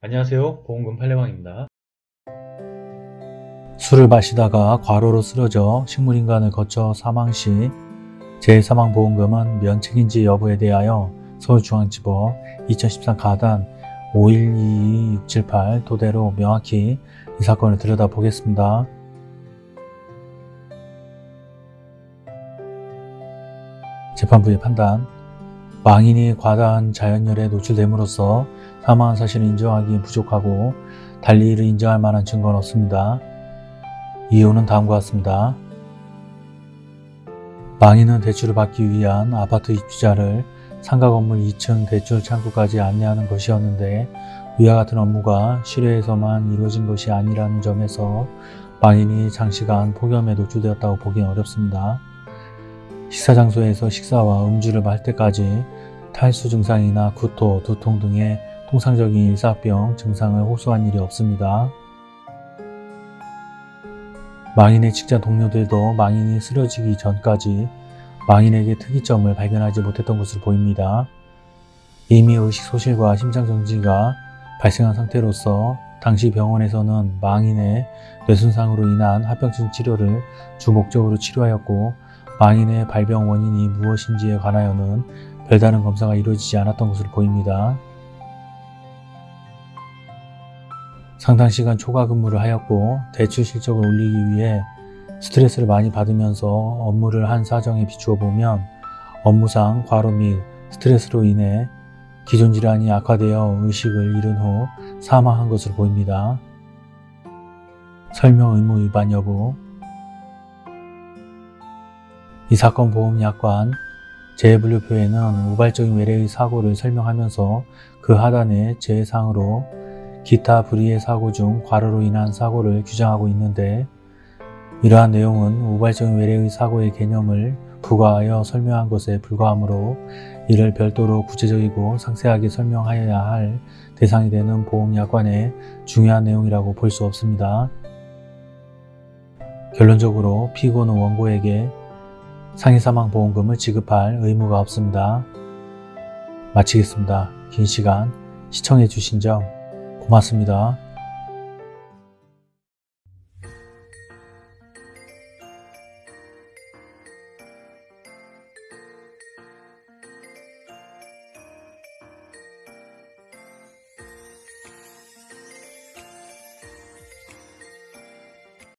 안녕하세요. 보험금 팔례방입니다. 술을 마시다가 과로로 쓰러져 식물인간을 거쳐 사망 시 재사망보험금은 면책인지 여부에 대하여 서울중앙지법 2013 가단 5122678 토대로 명확히 이 사건을 들여다보겠습니다. 재판부의 판단 망인이 과다한 자연열에 노출됨으로써 사망한 사실을 인정하기 부족하고 달리 이를 인정할 만한 증거는 없습니다. 이유는 다음과 같습니다. 망인은 대출을 받기 위한 아파트 입주자를 상가 건물 2층 대출 창구까지 안내하는 것이었는데 위와 같은 업무가 실외에서만 이루어진 것이 아니라는 점에서 망인이 장시간 폭염에 노출되었다고 보기는 어렵습니다. 식사 장소에서 식사와 음주를 할 때까지 탈수 증상이나 구토, 두통 등의 통상적인 일사병 증상을 호소한 일이 없습니다. 망인의 직장 동료들도 망인이 쓰러지기 전까지 망인에게 특이점을 발견하지 못했던 것으로 보입니다. 이미 의식 소실과 심장 정지가 발생한 상태로서 당시 병원에서는 망인의 뇌손상으로 인한 합병증 치료를 주 목적으로 치료하였고 망인의 발병 원인이 무엇인지에 관하여는 별다른 검사가 이루어지지 않았던 것으로 보입니다. 상당 시간 초과 근무를 하였고 대출 실적을 올리기 위해 스트레스를 많이 받으면서 업무를 한 사정에 비추어 보면 업무상 과로 및 스트레스로 인해 기존 질환이 악화되어 의식을 잃은 후 사망한 것으로 보입니다. 설명 의무 위반 여부 이 사건 보험 약관 재분류표에는 우발적인 외래의 사고를 설명하면서 그 하단에 재상으로 기타 불의의 사고 중 과로로 인한 사고를 규정하고 있는데 이러한 내용은 우발적인 외래의 사고의 개념을 부과하여 설명한 것에 불과하므로 이를 별도로 구체적이고 상세하게 설명하여야 할 대상이 되는 보험약관의 중요한 내용이라고 볼 수 없습니다. 결론적으로 피고는 원고에게 상해사망보험금을 지급할 의무가 없습니다. 마치겠습니다. 긴 시간 시청해 주신 점 고맙습니다.